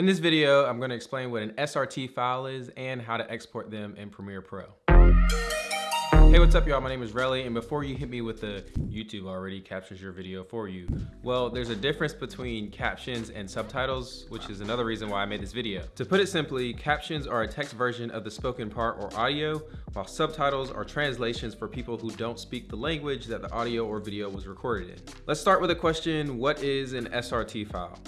In this video, I'm gonna explain what an SRT file is and how to export them in Premiere Pro. Hey, what's up y'all? My name is Relly, and before you hit me with the YouTube already captures your video for you, well, there's a difference between captions and subtitles, which is another reason why I made this video. To put it simply, captions are a text version of the spoken part or audio, while subtitles are translations for people who don't speak the language that the audio or video was recorded in. Let's start with a question, what is an SRT file?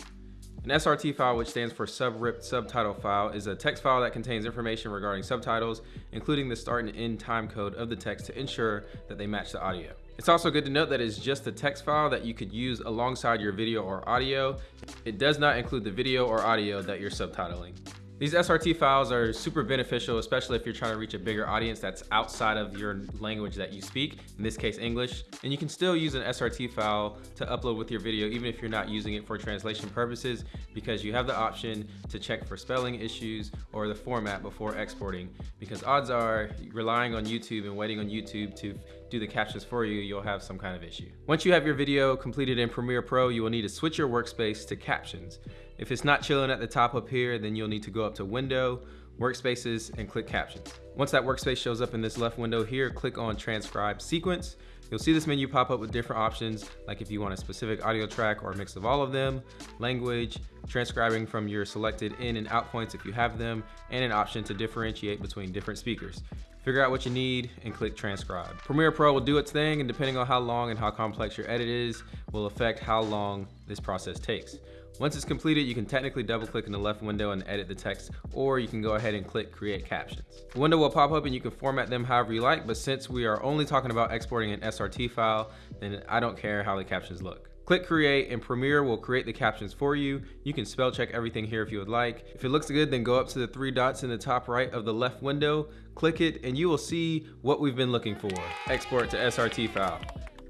An SRT file, which stands for Sub-Ripped Subtitle File, is a text file that contains information regarding subtitles, including the start and end time code of the text to ensure that they match the audio. It's also good to note that it's just a text file that you could use alongside your video or audio. It does not include the video or audio that you're subtitling. These SRT files are super beneficial, especially if you're trying to reach a bigger audience that's outside of your language that you speak, in this case English. And you can still use an SRT file to upload with your video even if you're not using it for translation purposes because you have the option to check for spelling issues or the format before exporting because odds are relying on YouTube and waiting on YouTube to do the captions for you, you'll have some kind of issue. Once you have your video completed in Premiere Pro, you will need to switch your workspace to captions. If it's not chilling at the top up here, then you'll need to go up to Window, Workspaces, and click Captions. Once that workspace shows up in this left window here, click on Transcribe Sequence. You'll see this menu pop up with different options, like if you want a specific audio track or a mix of all of them, language, transcribing from your selected in and out points if you have them, and an option to differentiate between different speakers. Figure out what you need and click transcribe. Premiere Pro will do its thing and depending on how long and how complex your edit is, will affect how long this process takes. Once it's completed, you can technically double click in the left window and edit the text, or you can go ahead and click create captions. The window will pop up and you can format them however you like, but since we are only talking about exporting an SRT file, then I don't care how the captions look. Click create and Premiere will create the captions for you. You can spell check everything here if you would like. If it looks good, then go up to the three dots in the top right of the left window, click it, and you will see what we've been looking for. Export to SRT file.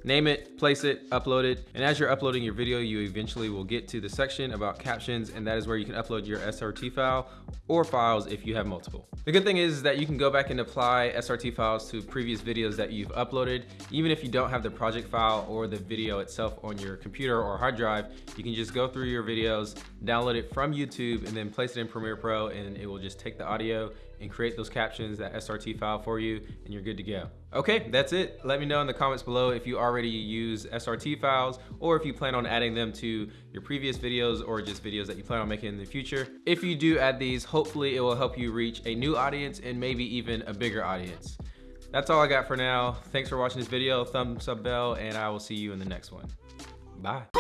Name it, place it, upload it, and as you're uploading your video, you eventually will get to the section about captions, and that is where you can upload your SRT file or files if you have multiple. The good thing is that you can go back and apply SRT files to previous videos that you've uploaded. Even if you don't have the project file or the video itself on your computer or hard drive, you can just go through your videos, download it from YouTube, and then place it in Premiere Pro, and it will just take the audio and create those captions, that SRT file for you, and you're good to go. Okay, that's it. Let me know in the comments below if you already use SRT files or if you plan on adding them to your previous videos or just videos that you plan on making in the future. If you do add these, hopefully it will help you reach a new audience and maybe even a bigger audience. That's all I got for now. Thanks for watching this video. Thumbs up bell and I will see you in the next one. Bye.